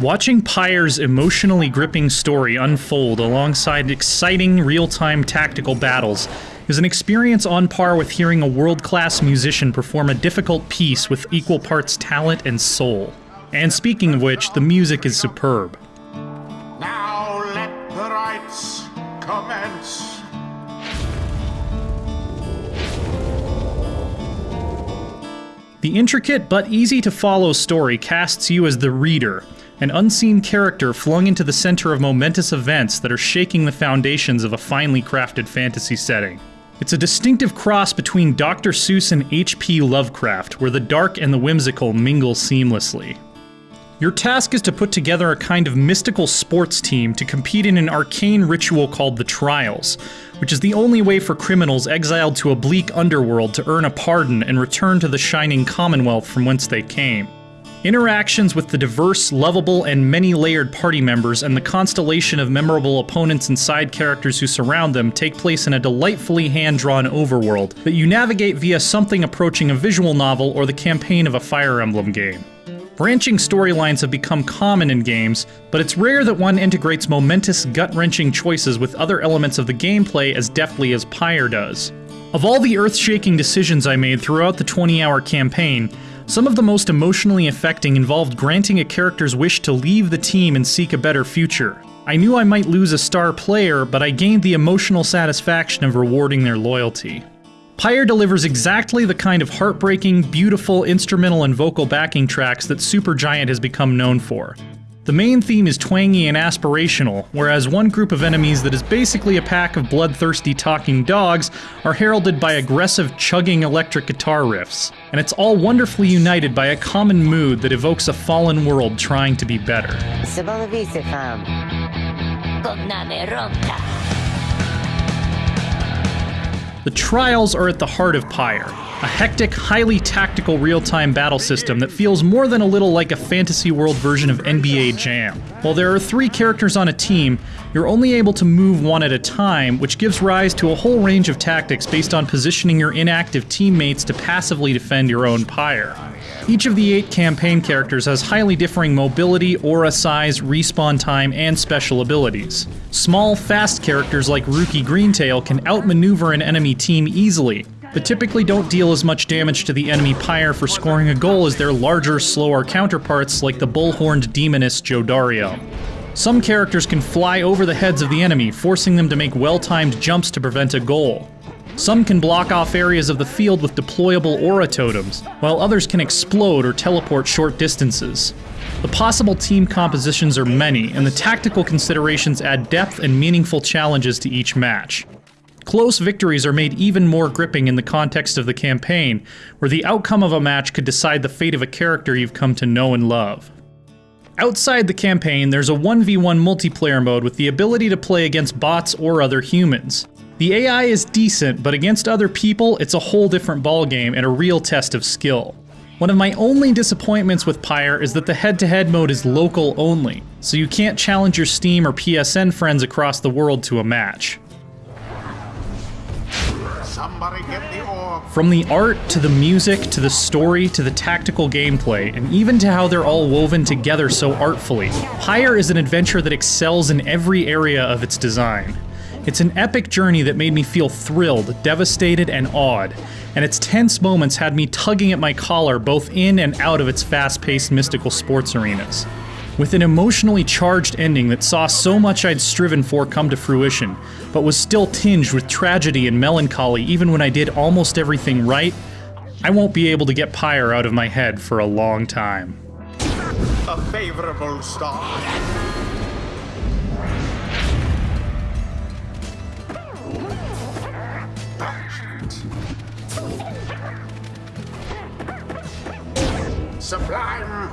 Watching Pyre's emotionally gripping story unfold alongside exciting real time tactical battles is an experience on par with hearing a world class musician perform a difficult piece with equal parts talent and soul. And speaking of which, the music is superb. Now let the rites commence. The intricate but easy to follow story casts you as the reader, an unseen character flung into the center of momentous events that are shaking the foundations of a finely crafted fantasy setting. It's a distinctive cross between Dr. Seuss and H.P. Lovecraft, where the dark and the whimsical mingle seamlessly. Your task is to put together a kind of mystical sports team to compete in an arcane ritual called the Trials, which is the only way for criminals exiled to a bleak underworld to earn a pardon and return to the shining commonwealth from whence they came. Interactions with the diverse, lovable, and many layered party members and the constellation of memorable opponents and side characters who surround them take place in a delightfully hand drawn overworld that you navigate via something approaching a visual novel or the campaign of a Fire Emblem game. Branching storylines have become common in games, but it's rare that one integrates momentous, gut wrenching choices with other elements of the gameplay as deftly as Pyre does. Of all the earth shaking decisions I made throughout the 20 hour campaign, some of the most emotionally affecting involved granting a character's wish to leave the team and seek a better future. I knew I might lose a star player, but I gained the emotional satisfaction of rewarding their loyalty. Pyre delivers exactly the kind of heartbreaking, beautiful instrumental and vocal backing tracks that Supergiant has become known for. The main theme is twangy and aspirational, whereas one group of enemies that is basically a pack of bloodthirsty talking dogs are heralded by aggressive, chugging electric guitar riffs. And it's all wonderfully united by a common mood that evokes a fallen world trying to be better. The Trials are at the heart of Pyre, a hectic, highly tactical real time battle system that feels more than a little like a fantasy world version of NBA Jam. While there are three characters on a team, you're only able to move one at a time, which gives rise to a whole range of tactics based on positioning your inactive teammates to passively defend your own Pyre. Each of the eight campaign characters has highly differing mobility, aura size, respawn time, and special abilities. Small, fast characters like Rukey Greentail can outmaneuver an enemy team easily, but typically don't deal as much damage to the enemy pyre for scoring a goal as their larger, slower counterparts like the bull-horned demoness Jodariel. Some characters can fly over the heads of the enemy, forcing them to make well-timed jumps to prevent a goal. Some can block off areas of the field with deployable aura totems, while others can explode or teleport short distances. The possible team compositions are many, and the tactical considerations add depth and meaningful challenges to each match. Close victories are made even more gripping in the context of the campaign, where the outcome of a match could decide the fate of a character you've come to know and love. Outside the campaign, there's a 1v1 multiplayer mode with the ability to play against bots or other humans. The AI is decent, but against other people, it's a whole different ballgame and a real test of skill. One of my only disappointments with Pyre is that the head-to-head -head mode is local only, so you can't challenge your Steam or PSN friends across the world to a match. From the art, to the music, to the story, to the tactical gameplay, and even to how they're all woven together so artfully, Pyre is an adventure that excels in every area of its design. It's an epic journey that made me feel thrilled, devastated, and awed, and its tense moments had me tugging at my collar both in and out of its fast paced mystical sports arenas. With an emotionally charged ending that saw so much I'd striven for come to fruition, but was still tinged with tragedy and melancholy even when I did almost everything right, I won't be able to get Pyre out of my head for a long time. A favorable start. Sublime